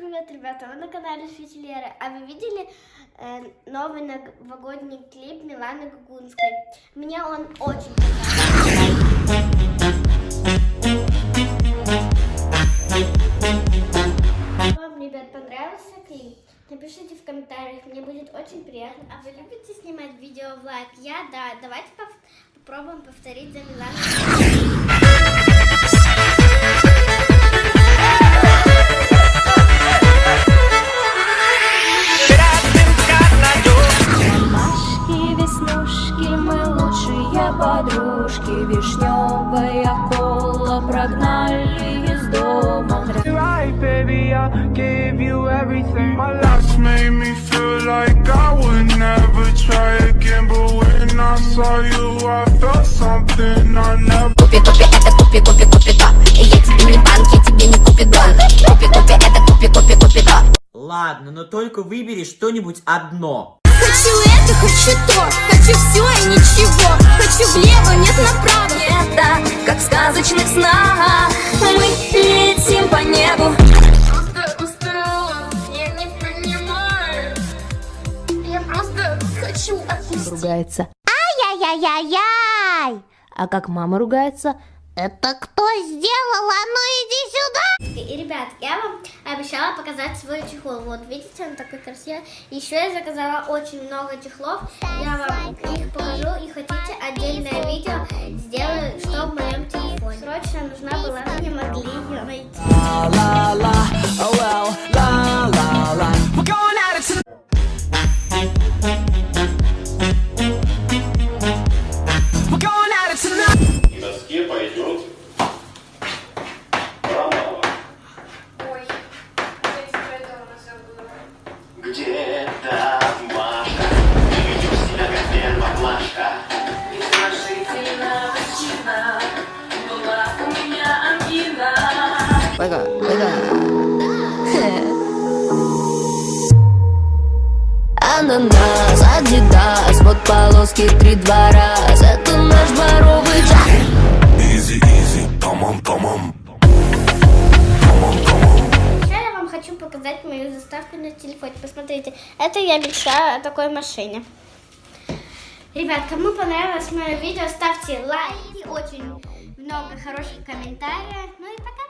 привет, ребята! Вы на канале Свете Леры. А вы видели э, новый новогодний клип Миланы Гугунской? Мне он очень понравился. Вам, ребят, понравился клип? Напишите в комментариях, мне будет очень приятно. А вы любите снимать видео в лайк? Я, да. Давайте попробуем повторить за Миланой. Веснушки, мы лучшие подружки Вишневая кола прогнали из дома Right, baby, I gave you everything. My last made me feel like I would never try again. But when I saw you, I felt something I never. Купи, купи, это купи, купи, купи то Я тебе не банки, тебе не купидон Купи, купи, это купи, купи, купи то Ладно, но только выбери что-нибудь одно. Хочу хочу то, хочу все и ничего Хочу влево, нет направо Это как в сказочных снах Мы летим по небу Просто устала, я не понимаю Я просто хочу отпустить ругается. Ай-яй-яй-яй-яй! А как мама ругается? Это кто сделал? А показать свой чехол. Вот, видите, он такой красивый. Еще я заказала очень много чехлов. Я вам их покажу. И хотите отдельное видео сделаю, что в моем телефоне. Срочно нужна была, не могли ее найти. La la la, Пойга, пойга. Ананас, адидас, вот полоски три-два раз Это наш дворовый джаз tamam. Сейчас я вам хочу показать мою заставку на телефоне. Посмотрите, это я мечтаю о такой машине. Ребят, кому понравилось мое видео, ставьте лайки, очень много хороших комментариев. Ну и пока.